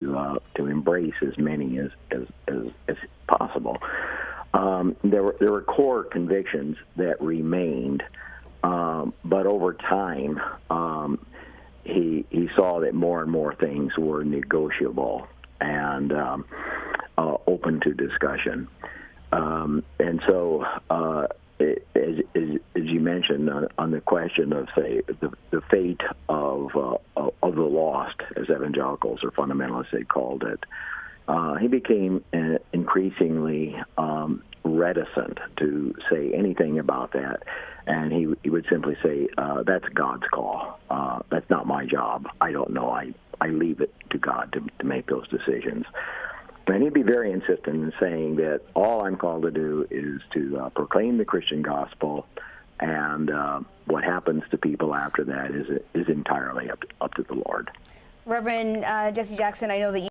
to, uh, to embrace as many as, as, as, as possible. Um, there, were, there were core convictions that remained, um, but over time, um, he, he saw that more and more things were negotiable and um, uh, open to discussion. Um, and so, uh, it, as, as, as, you mentioned on, on, the question of, say, the, the fate uh, of the lost, as evangelicals or fundamentalists they called it, uh, he became uh, increasingly um, reticent to say anything about that. And he, he would simply say, uh, that's God's call. Uh, that's not my job. I don't know. I, I leave it to God to, to make those decisions. And he'd be very insistent in saying that all I'm called to do is to uh, proclaim the Christian gospel, and uh, what happens to people after that is is entirely up to, up to the Lord. Reverend uh, Jesse Jackson, I know that you